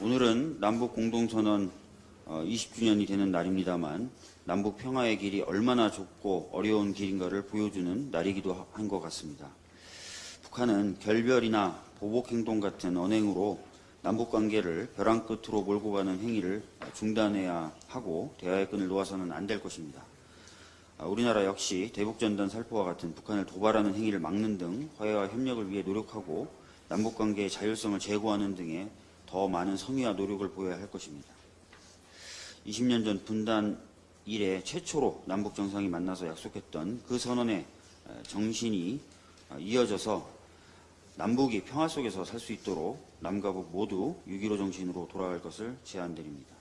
오늘은 남북 공동선언 20주년이 되는 날입니다만 남북 평화의 길이 얼마나 좁고 어려운 길인가를 보여주는 날이기도 한 것 같습니다. 북한은 결별이나 보복행동 같은 언행으로 남북 관계를 벼랑 끝으로 몰고 가는 행위를 중단해야 하고 대화의 끈을 놓아서는 안 될 것입니다. 아, 우리나라 역시 대북전단 살포와 같은 북한을 도발하는 행위를 막는 등 화해와 협력을 위해 노력하고 남북 관계의 자율성을 제고하는 등의 더 많은 성의와 노력을 보여야 할 것입니다. 20년 전 분단 이래 최초로 남북 정상이 만나서 약속했던 그 선언의 정신이 이어져서 남북이 평화 속에서 살 수 있도록 남과 북 모두 6.15 정신으로 돌아갈 것을 제안드립니다.